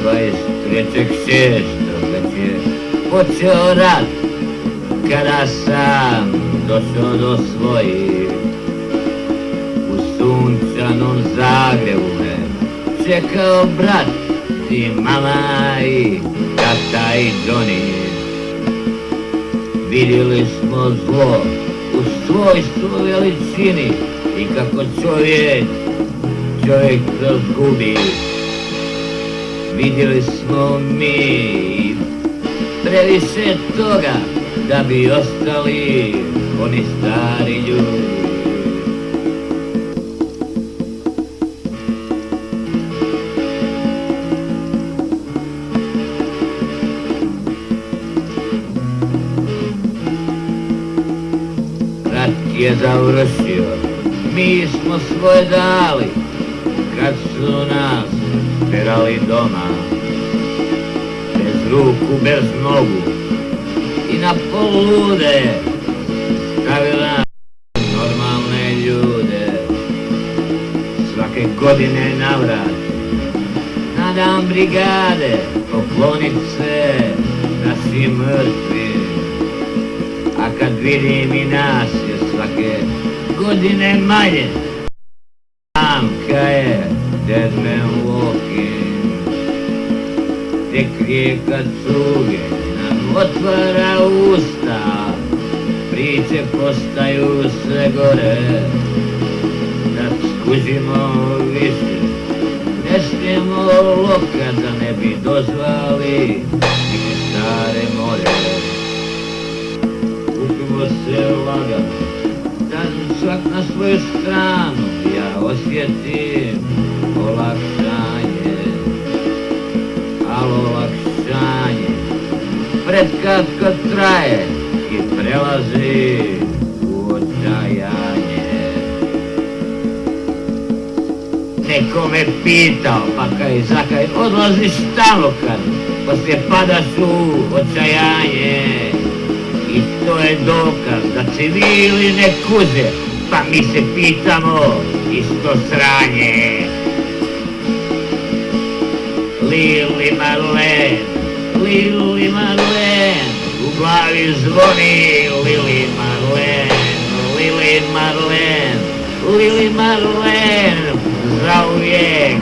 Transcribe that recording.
твои встретишь все, что хотели. Вот все рад когда карасам, до сюда свои. У солнца, но в все кого брат, и мама, и тата, и Джонни. Видели мы зло, у свойства величины, и как он человек, человек разгубит. Vidjeli smo mi. Previše toga da bi ostali oni stari ljudi. Je završio, mi smo svoje dali, kad su nas terali doma. Bez ruku, bez nogu i na polude stavila normalne ljude. Svake godine navrat na dan brigade poklonit se našim mrtvim. A kad vidim i nas je svake godine manje, Zamka je dead man Tek rijeka cuge nam otvara usta Priče postaju sve gore. Da skužimo više Ne smijemo loka da ne bi dozvali Neke stare more. Kupimo se lagano Da svak na svoju stranu Ja osjetim olakšanje Predkratko traje I prelazi u očajanje. Neko me pitao, pa kaj zakaj odlaziš tamo kad Poslije padaš u očajanje. I to je dokaz da civili ne kuze, pa mi se pitamo isto sranje. Lili Marlen, Lili Marlen, u glavi zvoni Lili Marlen, Lili Marlen, Lili Marlen, zauvijek